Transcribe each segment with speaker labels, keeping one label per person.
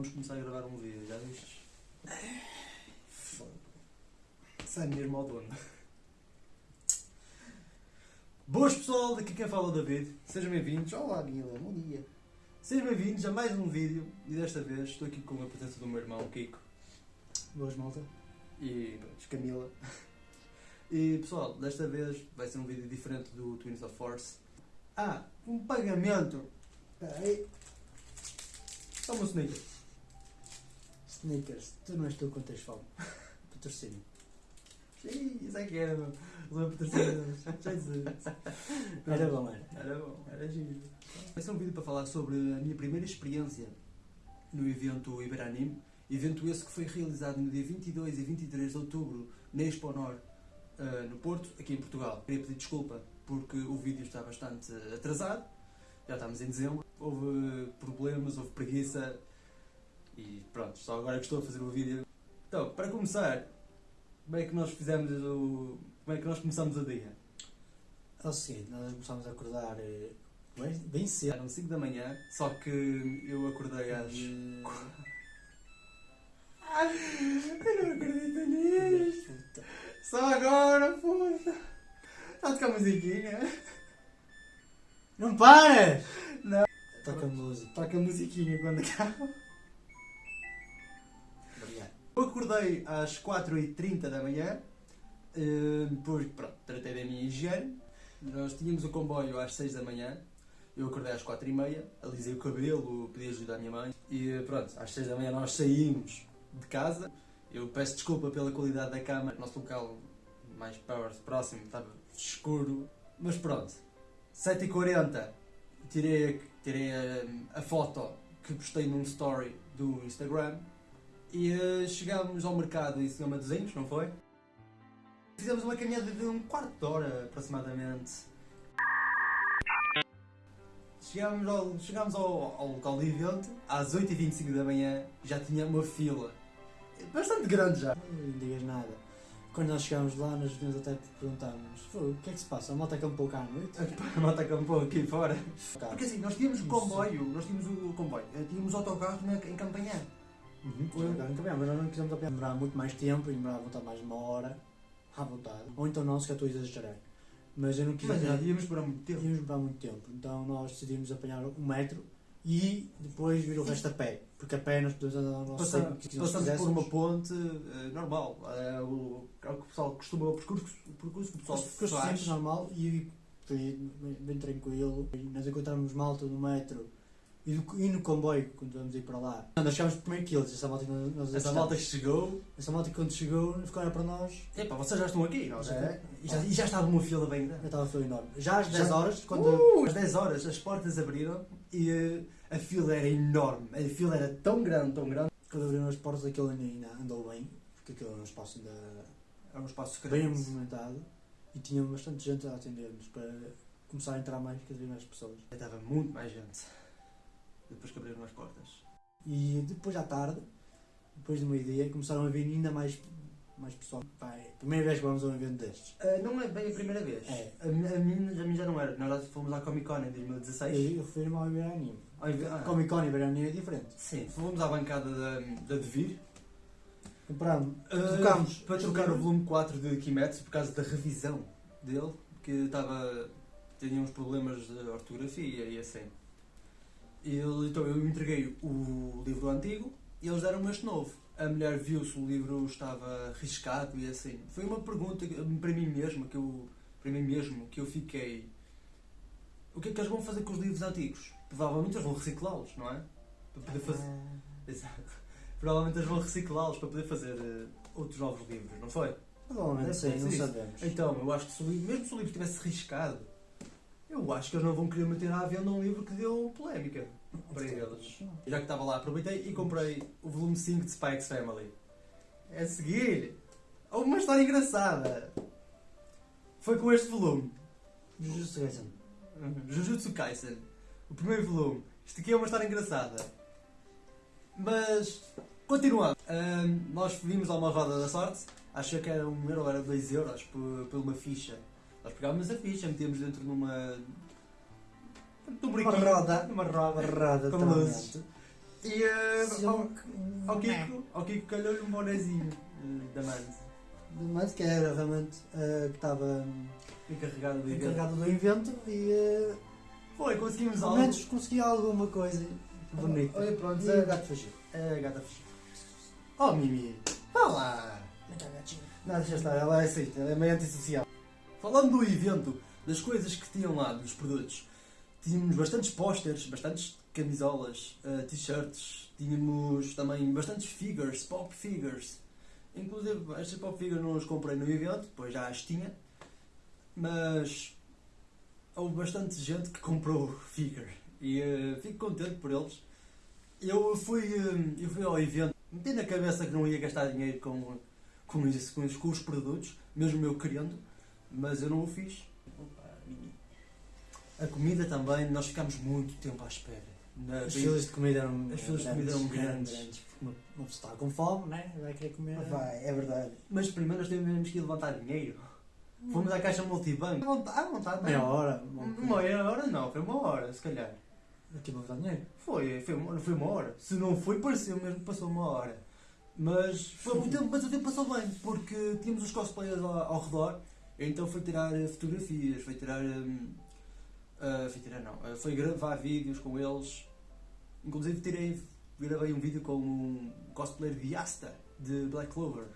Speaker 1: vamos começar a gravar um vídeo, já viste? Sai mesmo ao dono. Boas pessoal, daqui quem fala é o David. Sejam bem-vindos. Olá Mila, bom dia. Sejam bem-vindos a mais um vídeo e desta vez estou aqui com a presença do meu irmão Kiko
Speaker 2: Boas malta.
Speaker 1: e pronto, Camila. E pessoal, desta vez vai ser um vídeo diferente do Twins of Force. Ah, um pagamento!
Speaker 2: Espera aí.
Speaker 1: Toma um.
Speaker 2: Snickers, tu não és tu quando tens fome. Patrocínio.
Speaker 1: Isso é que era, meu. Os meus patrocinadores. Jesus.
Speaker 2: Era bom, era.
Speaker 1: Era bom, era giro. Vai ser um vídeo para falar sobre a minha primeira experiência no evento Iberanime. Evento esse que foi realizado no dia 22 e 23 de outubro na Expo Nor, eh, no Porto, aqui em Portugal. Queria pedir desculpa porque o vídeo está bastante atrasado. Já estamos em dezembro. Houve problemas, houve preguiça. E pronto, só agora que estou a fazer o vídeo. Então, para começar, como é que nós fizemos o. Como é que nós começamos o dia?
Speaker 2: É o seguinte, nós começámos a acordar eh, bem, bem cedo.
Speaker 1: Eram 5 da manhã, só que eu acordei às. Eu não acredito nisto!
Speaker 2: puta.
Speaker 1: Só agora, puta! Está a tocar musiquinha?
Speaker 2: Não paras!
Speaker 1: Não.
Speaker 2: Toca música.
Speaker 1: Toca musiquinha quando acaba. Acordei às 4h30 da manhã, eh, depois, pronto, tratei da minha higiene. Nós tínhamos o comboio às 6 da manhã, eu acordei às 4h30, alisei o cabelo, pedi ajuda à minha mãe e pronto, às 6 da manhã nós saímos de casa. Eu peço desculpa pela qualidade da o nosso local mais próximo estava escuro, mas pronto. 7h40 tirei, tirei a, a foto que postei num story do Instagram e eh, chegámos ao mercado em Senhor Matosinhos, não foi? Fizemos uma caminhada de um quarto de hora aproximadamente. Chegámos ao, chegámos ao, ao local do evento às 8h25 da manhã, já tinha uma fila bastante grande já.
Speaker 2: Não digas nada. Quando nós chegámos lá, nós vinhamos até perguntámos "Pô, o que é que se passa? A moto acampou cá à noite?
Speaker 1: A moto acampou aqui fora. Porque assim, nós tínhamos o comboio, nós tínhamos o comboio, eh, tínhamos autocarro na, em Campanhã.
Speaker 2: Uhum. Nunca mas nós não quisemos apanhar. Demorava muito mais tempo e demorava voltar mais de uma hora à vontade. Ou então não, se que eu estou a exagerar. Mas eu não quis
Speaker 1: Mas já íamos para muito tempo.
Speaker 2: Íamos demorar muito tempo, então nós decidimos apanhar um metro e depois vir o resto a pé, porque a pé nós podemos andar ao nosso tempo, que
Speaker 1: passamos por uma ponte eh, normal. É o, é o que o pessoal costuma, o percurso, o percurso que o pessoal
Speaker 2: Ficou
Speaker 1: faz.
Speaker 2: sempre normal e foi bem, bem tranquilo. E nós encontramos malta no metro e no, e no comboio, quando vamos ir para lá. Nós chegámos primeiro que eles, essa malta nós, nós
Speaker 1: Essa malta chegou.
Speaker 2: essa malta quando chegou ficou olhar para nós,
Speaker 1: Epá, vocês já estão aqui, não
Speaker 2: Já.
Speaker 1: é? E já, e já estava uma fila bem
Speaker 2: já
Speaker 1: grande.
Speaker 2: estava a fila enorme. Já às 10
Speaker 1: Já-
Speaker 2: horas, quando
Speaker 1: Uh, às 10 horas as portas abriram e eh, a fila era enorme. A fila era tão grande, tão grande.
Speaker 2: quando abriram as portas aquilo ainda, ainda andou bem, porque aquilo era um espaço ainda
Speaker 1: Era um espaço
Speaker 2: bem
Speaker 1: grande.
Speaker 2: movimentado e tinha bastante gente a atender-nos para começar a entrar mais, cada vez mais pessoas.
Speaker 1: Estava muito mais gente. Depois que abriram as portas.
Speaker 2: E depois à tarde, depois do meio-dia, começaram a vir ainda mais, mais pessoal. Pá, é a primeira vez que vamos a um evento destes.
Speaker 1: Ah, não é bem a primeira vez.
Speaker 2: É.
Speaker 1: A, a, mim, a mim já não era. Nós fomos à Comic Con em 2016.
Speaker 2: Eu, eu fui ao Iberanime.
Speaker 1: Ah,
Speaker 2: Comic Con e Iberanime é diferente.
Speaker 1: Sim, fomos à bancada da, da Devir.
Speaker 2: Comprámos,
Speaker 1: Ah,
Speaker 2: trocámos
Speaker 1: para trocar o volume 4 de Kimetsu por causa da revisão dele, que estava. tinha uns problemas de ortografia e assim. E ele- então eu entreguei o livro antigo e eles deram-me este novo. A mulher viu se o livro estava riscado e assim. Foi uma pergunta para mim mesmo que eu. para mim mesmo que eu fiquei. O que é que eles vão fazer com os livros antigos? Provavelmente eles vão reciclá-los, não é? Para poder fazer. Exato. Provavelmente eles vão reciclá-los para poder fazer eh, outros novos livros, não foi?
Speaker 2: Provavelmente
Speaker 1: Deve
Speaker 2: sim,
Speaker 1: ser
Speaker 2: não sabemos.
Speaker 1: Então, eu acho que se o livro, mesmo se o livro tivesse riscado, eu acho que eles não vão querer meter à venda um livro que deu polémica para eles. Já que estava lá, aproveitei e comprei o volume 5 de Spikes Family. É a seguir, houve uma história engraçada. Foi com este volume,
Speaker 2: Jujutsu Kaisen.
Speaker 1: Jujutsu Kaisen, o primeiro volume. Isto aqui é uma história engraçada. Mas, continuando, Ahm, nós vimos lá uma roda da sorte, achei que era um euro, era dois euros por, por uma ficha. Nós pegávamos a ficha, metíamos dentro numa. num
Speaker 2: Uma roda.
Speaker 1: Numa roda.
Speaker 2: Roda
Speaker 1: Com luzes. E
Speaker 2: Sim,
Speaker 1: ao, ao Kiko, ao Kiko calhou-lhe um bonezinho eh, da Mante,
Speaker 2: Mas que era realmente eh, que estava
Speaker 1: encarregado do evento.
Speaker 2: encarregado do evento e
Speaker 1: Foi, conseguimos
Speaker 2: pelo
Speaker 1: algo.
Speaker 2: menos conseguia alguma coisa bonita.
Speaker 1: Olha, pronto,
Speaker 2: E
Speaker 1: é-
Speaker 2: o gato fugiu.
Speaker 1: É a gata fugiu. Oh, Mimi, vá lá. Não, deixa estar, ela é assim, ela é meio antissocial. Falando do evento, das coisas que tinham lá, dos produtos, tínhamos bastantes pósteres, bastantes camisolas, eh, t-shirts, tínhamos também bastantes figures, pop figures. Inclusive, estas pop figures não as comprei no evento, depois já as tinha, mas houve bastante gente que comprou figure e eh, fico contente por eles. Eu fui, eh, eu fui ao evento, meti na cabeça que não ia gastar dinheiro com, com, isso, com, isso, com os produtos, mesmo eu querendo, mas eu não o fiz. A comida também, nós ficámos muito tempo à espera. Na-
Speaker 2: As filas de comida eram
Speaker 1: As filas de comida eram grandes.
Speaker 2: porque Uma, uma pessoa está com fome, né? Vai querer comer.
Speaker 1: Vai, é verdade. Mas primeiro nós tivemos que ir levantar dinheiro. Fomos à caixa multibanco. À vontade, à vontade
Speaker 2: Meia
Speaker 1: não.
Speaker 2: hora.
Speaker 1: Uma hora não, foi uma hora, se calhar.
Speaker 2: Aqui para dar dinheiro.
Speaker 1: Foi, foi, uma- foi uma hora. Se não foi, pareceu mesmo que passou uma hora. Mas foi muito tempo, mas o tempo passou bem, porque tínhamos os cosplayers ao, ao redor, então foi tirar eh, fotografias, foi tirar. hum, ah, foi tirar não, ah, foi gravar vídeos com eles. Inclusive tirei, gravei um vídeo com um cosplayer de Asta, de Black Clover.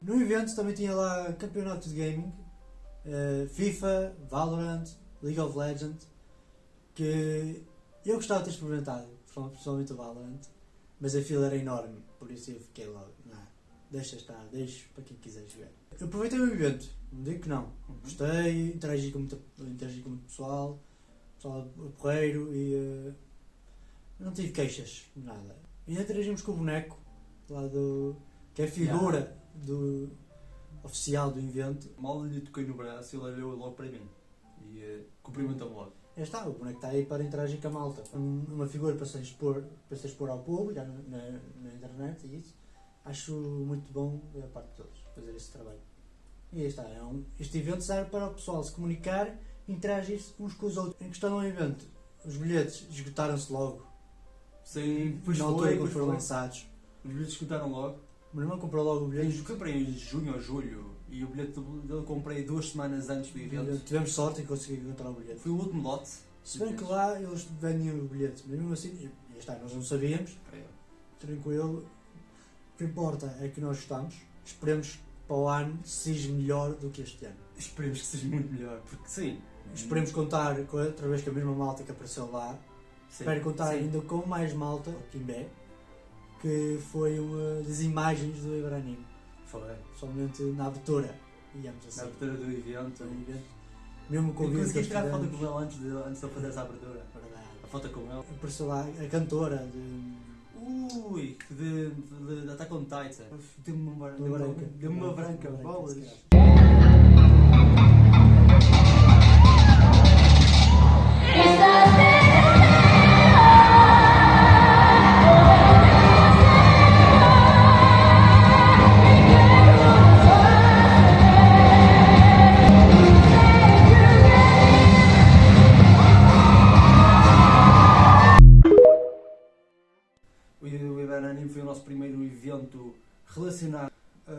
Speaker 2: No evento também tinha lá campeonatos de gaming, eh, FIFA, Valorant, League of Legends, que eu gostava de ter experimentado, pessoalmente o Valorant, mas a fila era enorme, por isso eu fiquei logo, não, deixa estar, deixa para quem quiser jogar. Eu aproveitei o evento, não digo que não, gostei, interagi com, muita, interagi com muito pessoal, pessoal porreiro e eh, não tive queixas, nada. E interagimos com o boneco lá do. que é a figura do oficial do evento.
Speaker 1: Mal lhe toquei no braço, ele olhou logo para mim e uh, cumprimentou-me logo.
Speaker 2: Já está, o boneco está aí para interagir com a malta. Um- Uma figura para se expor, para se expor ao público, já na, na, na internet e isso. Acho muito bom da parte de todos fazer esse trabalho. E aí está, é um, este evento serve para o pessoal se comunicar e interagir uns com os outros. Em questão ao evento, os bilhetes esgotaram-se logo.
Speaker 1: Sim, pois
Speaker 2: na
Speaker 1: foi,
Speaker 2: altura que foram lançados.
Speaker 1: Os bilhetes escutaram logo.
Speaker 2: O meu irmão comprou logo o bilhete.
Speaker 1: comprei em junho ou julho e o bilhete dele comprei duas semanas antes do evento.
Speaker 2: Tivemos sorte em conseguir encontrar o bilhete.
Speaker 1: Foi o último lote.
Speaker 2: Se bem que lá eles vendiam o bilhete, mas mesmo assim, e e está, nós não sabíamos, tranquilo. O que importa é que nós gostamos. Esperemos que para o ano seja melhor do que este ano.
Speaker 1: Esperemos que seja muito melhor, porque sim.
Speaker 2: Esperemos contar com, outra vez com a mesma malta que apareceu lá.
Speaker 1: Sim,
Speaker 2: Espero contar
Speaker 1: sim.
Speaker 2: ainda com mais malta, o Kimbé, que foi uma das imagens do Ibrahim.
Speaker 1: Foi.
Speaker 2: Somente na abertura, digamos
Speaker 1: Na
Speaker 2: assim.
Speaker 1: abertura do evento.
Speaker 2: do evento. Mesmo com o vídeo que
Speaker 1: consegui
Speaker 2: eles
Speaker 1: tirar foto com ele antes de, antes de eu fazer essa abertura.
Speaker 2: Verdade.
Speaker 1: A foto com ele.
Speaker 2: Apareceu lá a cantora de.
Speaker 1: Ui, de, de, de Attack on Titan. Deu-me uma, deu-me uma,
Speaker 2: branca.
Speaker 1: deu-me uma branca, bolas.
Speaker 2: se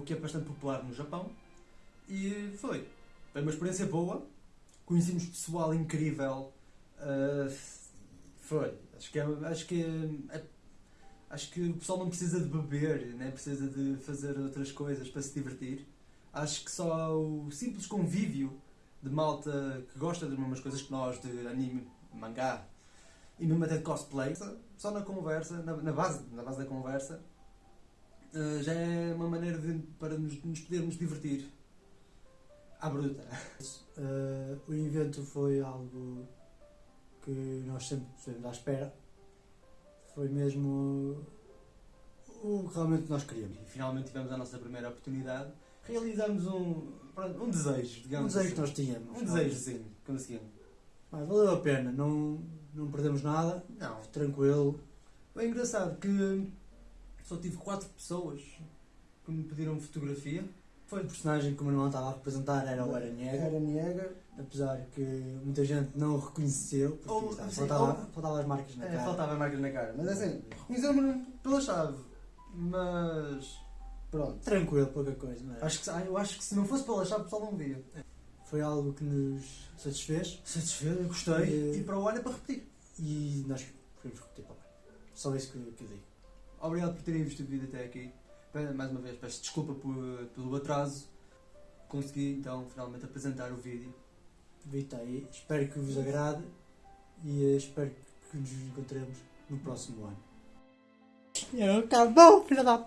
Speaker 1: o que é bastante popular no Japão. E foi. Foi uma experiência boa. Conhecemos pessoal incrível. Ah, foi. Acho que, é, acho, que é- acho que o pessoal não precisa de beber, nem precisa de fazer outras coisas para se divertir. Acho que só o simples convívio de malta que gosta das mesmas coisas que nós, de anime, mangá e mesmo até de cosplay, só na conversa, na, na base, na base da conversa, eh, já é uma maneira de, para nos, nos podermos divertir. À bruta.
Speaker 2: Uh, o evento foi algo que nós sempre estivemos à espera. Foi mesmo o que realmente nós queríamos.
Speaker 1: E finalmente tivemos a nossa primeira oportunidade. Realizamos um, um desejo,
Speaker 2: Um
Speaker 1: digamos
Speaker 2: desejo que
Speaker 1: assim.
Speaker 2: nós tínhamos.
Speaker 1: Um desejo, sim, conseguimos.
Speaker 2: Mas valeu a pena, não, não perdemos nada,
Speaker 1: Não.
Speaker 2: tranquilo.
Speaker 1: É engraçado que só tive quatro pessoas que me pediram fotografia.
Speaker 2: Foi o personagem que o Manuel estava a representar, era o Eren Yeager,
Speaker 1: Era Niega.
Speaker 2: apesar que muita gente não o reconheceu, porque
Speaker 1: Ou-
Speaker 2: sabe,
Speaker 1: sim,
Speaker 2: faltava,
Speaker 1: ou-
Speaker 2: faltava as marcas na
Speaker 1: É,
Speaker 2: cara.
Speaker 1: faltava marcas na cara. Mas assim, reconheceu-me pela chave. Mas. Pronto.
Speaker 2: Tranquilo, pouca coisa, não é?
Speaker 1: Acho que, ah, eu acho que se não fosse pela chave, o pessoal não via.
Speaker 2: Foi algo que nos satisfez
Speaker 1: Satisfeito, gostei.
Speaker 2: E-
Speaker 1: E para o ano é para repetir.
Speaker 2: e nós queremos repetir para lá. Só isso que, que eu digo.
Speaker 1: Obrigado por terem visto o vídeo até aqui. Mais uma vez, peço desculpa por- pelo atraso. Consegui então finalmente apresentar o vídeo.
Speaker 2: Vita aí, espero que vos agrade e eh, espero que nos encontremos no próximo ano. Acabou, filha da.